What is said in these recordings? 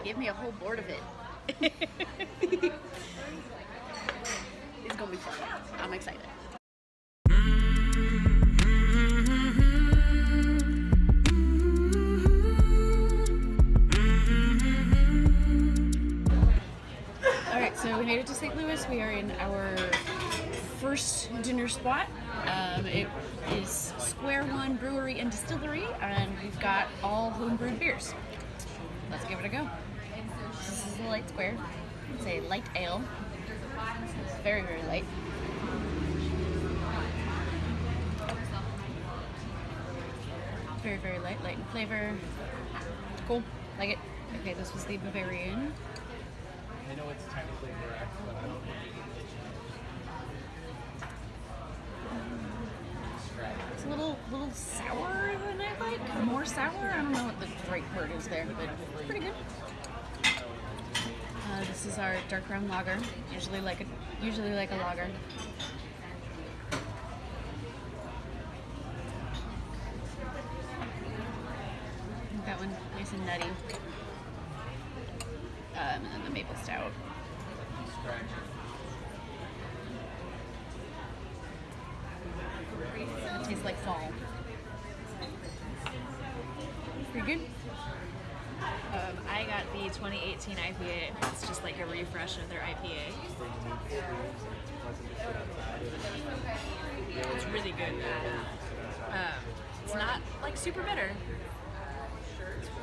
They gave me a whole board of it. it's gonna be fun. I'm excited. So we made it to St. Louis. We are in our first dinner spot. Um, it is Square One Brewery and Distillery, and we've got all homebrewed beers. Let's give it a go. This is the light square. It's a light ale. It's very, very light. Very, very light, light in flavor. Cool. Like it. Okay, this was the Bavarian. I know it's technically correct, but I don't It's a little little sour than I like. More sour? I don't know what the right word is there, but pretty good. Uh, this is our dark brown lager. Usually like a usually like a lager. That one nice and nutty. Um, and then the maple stout. It tastes like fall. Pretty good. Um, I got the 2018 IPA. It's just like a refresh of their IPA. It's really good. Um, it's not like super bitter.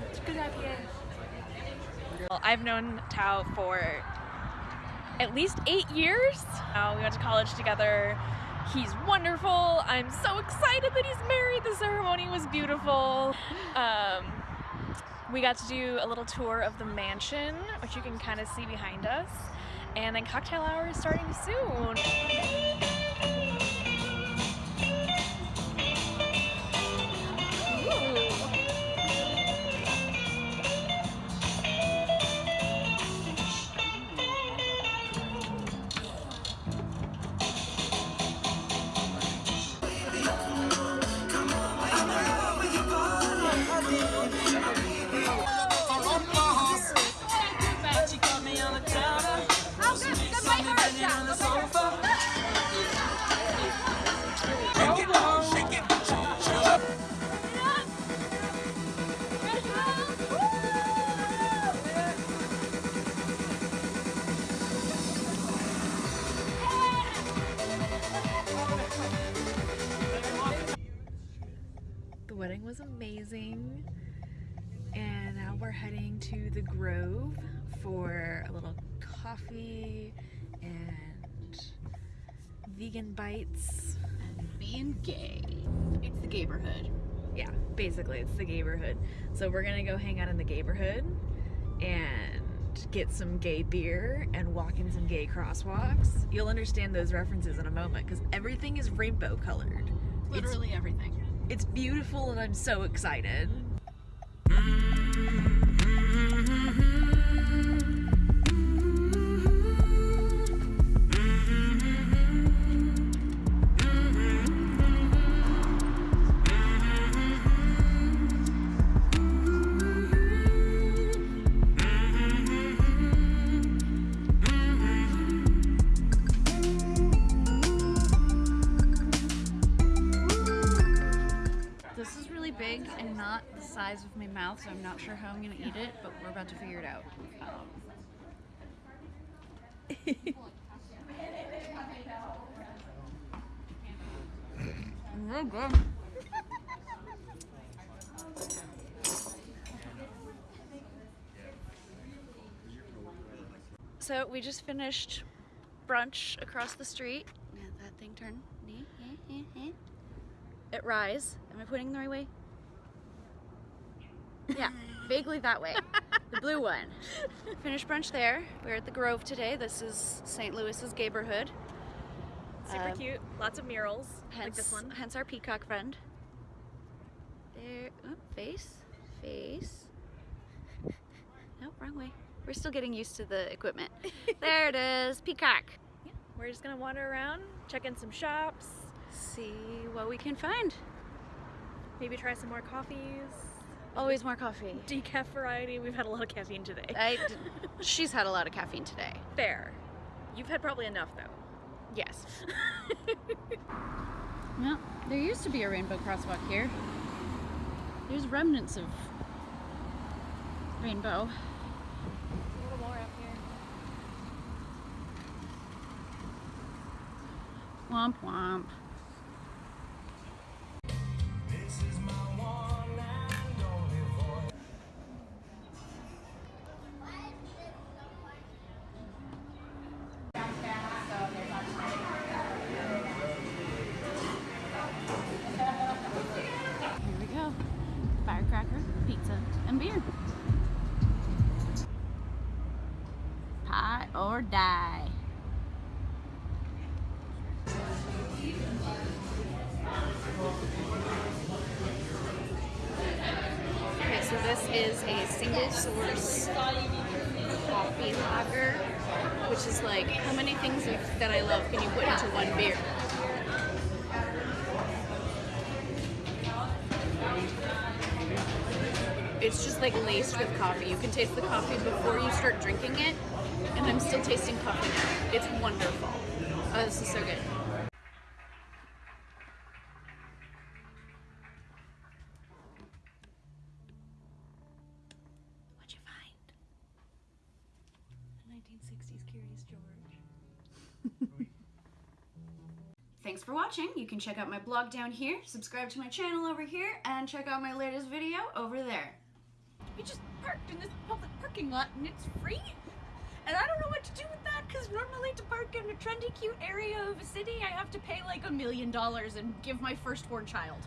It's a good IPA. Well, I've known Tao for at least eight years. Uh, we went to college together. He's wonderful. I'm so excited that he's married. The ceremony was beautiful. Um, we got to do a little tour of the mansion, which you can kind of see behind us. And then cocktail hour is starting soon. Was amazing. And now we're heading to the Grove for a little coffee and vegan bites. And being gay. It's the neighborhood. Yeah, basically it's the neighborhood. So we're gonna go hang out in the neighborhood and get some gay beer and walk in some gay crosswalks. You'll understand those references in a moment because everything is rainbow colored. Literally everything. It's beautiful and I'm so excited. This is really big and not the size of my mouth, so I'm not sure how I'm gonna eat it, but we're about to figure it out. Um, good. So we just finished brunch across the street Yeah, that thing turned. At Rise. Am I pointing the right way? Yeah, vaguely that way. The blue one. Finished brunch there. We're at the Grove today. This is St. Louis's neighborhood. Super Um, cute. Lots of murals like this one. hence our peacock friend. There, oh, face, face. Nope, wrong way. We're still getting used to the equipment. there it is, peacock. Yeah, we're just gonna wander around, check in some shops, See what we can find. maybe try some more coffees. Always more coffee. decaf variety. We've had a lot of caffeine today. I, she's had a lot of caffeine today. Fair. You've had probably enough though. Yes. well, there used to be a rainbow crosswalk here. There's remnants of rainbow. A little more up here. Womp womp. This is a single source coffee lager, which is like how many things that I love can you put into one beer? It's just like laced with coffee. You can taste the coffee before you start drinking it, and I'm still tasting coffee now. It's wonderful. Oh, this is so good. What'd you find? A 1960s Curious George. Thanks for watching. You can check out my blog down here, subscribe to my channel over here, and check out my latest video over there. We just parked in this public parking lot and it's free. And I don't know what to do with that because normally to park in a trendy, cute area of a city, I have to pay like a million dollars and give my firstborn child.